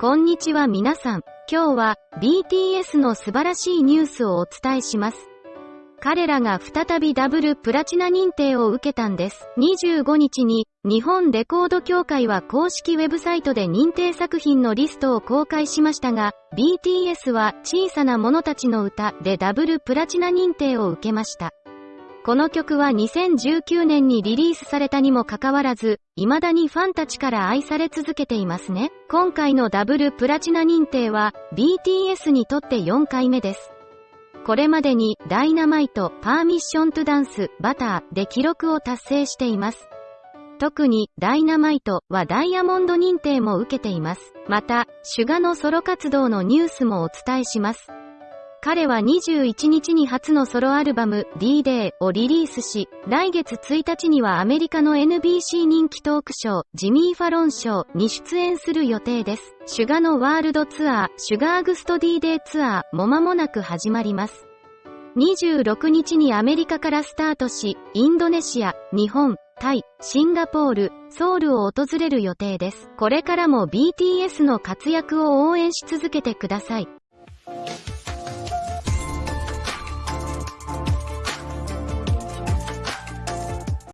こんにちは皆さん。今日は BTS の素晴らしいニュースをお伝えします。彼らが再びダブルプラチナ認定を受けたんです。25日に日本レコード協会は公式ウェブサイトで認定作品のリストを公開しましたが、BTS は小さな者たちの歌でダブルプラチナ認定を受けました。この曲は2019年にリリースされたにもかかわらず、未だにファンたちから愛され続けていますね。今回のダブルプラチナ認定は、BTS にとって4回目です。これまでに、ダイナマイト、パーミッショントゥダンス、バターで記録を達成しています。特に、ダイナマイトはダイヤモンド認定も受けています。また、シュガのソロ活動のニュースもお伝えします。彼は21日に初のソロアルバム D-Day をリリースし、来月1日にはアメリカの NBC 人気トークショー、ジミー・ファロンショーに出演する予定です。シュガのワールドツアー、シュガーグスト D-Day ツアーも間もなく始まります。26日にアメリカからスタートし、インドネシア、日本、タイ、シンガポール、ソウルを訪れる予定です。これからも BTS の活躍を応援し続けてください。